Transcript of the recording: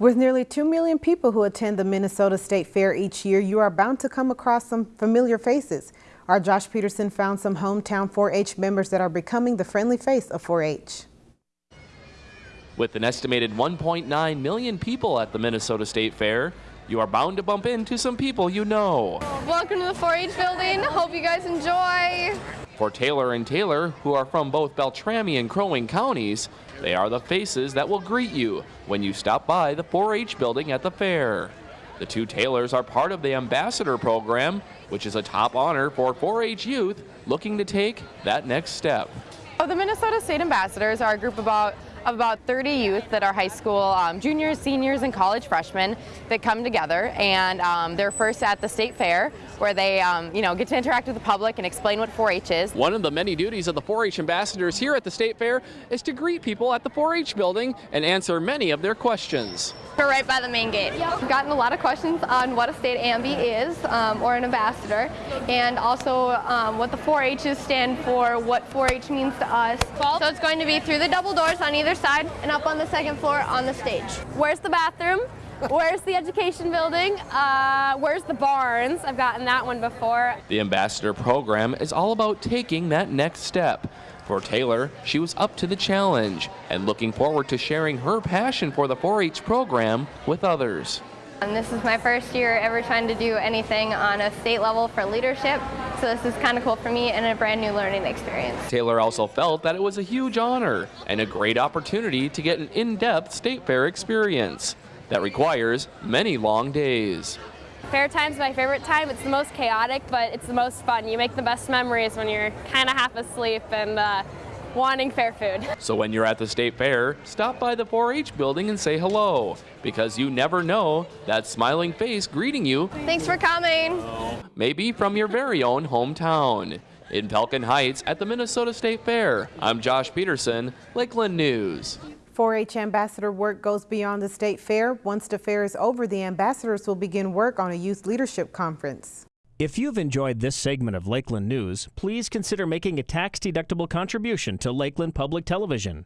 With nearly 2 million people who attend the Minnesota State Fair each year, you are bound to come across some familiar faces. Our Josh Peterson found some hometown 4-H members that are becoming the friendly face of 4-H. With an estimated 1.9 million people at the Minnesota State Fair, you are bound to bump into some people you know. Welcome to the 4-H building. Hope you guys enjoy. For Taylor and Taylor, who are from both Beltrami and Crow Wing counties, they are the faces that will greet you when you stop by the 4-H building at the fair. The two Taylors are part of the Ambassador Program, which is a top honor for 4-H youth looking to take that next step. Oh, the Minnesota State Ambassadors are a group about of about 30 youth that are high school um, juniors, seniors, and college freshmen that come together and um, they're first at the state fair where they um, you know get to interact with the public and explain what 4-H is. One of the many duties of the 4-H ambassadors here at the state fair is to greet people at the 4-H building and answer many of their questions. We're right by the main gate. We've gotten a lot of questions on what a state ambi is um, or an ambassador and also um, what the 4-H's stand for, what 4-H means to us. So it's going to be through the double doors on either side and up on the second floor on the stage. Where's the bathroom? Where's the education building? Uh, where's the barns? I've gotten that one before. The ambassador program is all about taking that next step. For Taylor, she was up to the challenge and looking forward to sharing her passion for the 4-H program with others. And this is my first year ever trying to do anything on a state level for leadership, so this is kind of cool for me and a brand new learning experience. Taylor also felt that it was a huge honor and a great opportunity to get an in-depth state fair experience that requires many long days. Fair time's my favorite time. It's the most chaotic, but it's the most fun. You make the best memories when you're kind of half asleep and uh, wanting fair food. So when you're at the state fair, stop by the 4-H building and say hello, because you never know that smiling face greeting you. Thanks for coming. Maybe from your very own hometown. In Falcon Heights at the Minnesota State Fair, I'm Josh Peterson, Lakeland News. 4-H ambassador work goes beyond the state fair. Once the fair is over, the ambassadors will begin work on a youth leadership conference. If you've enjoyed this segment of Lakeland News, please consider making a tax-deductible contribution to Lakeland Public Television.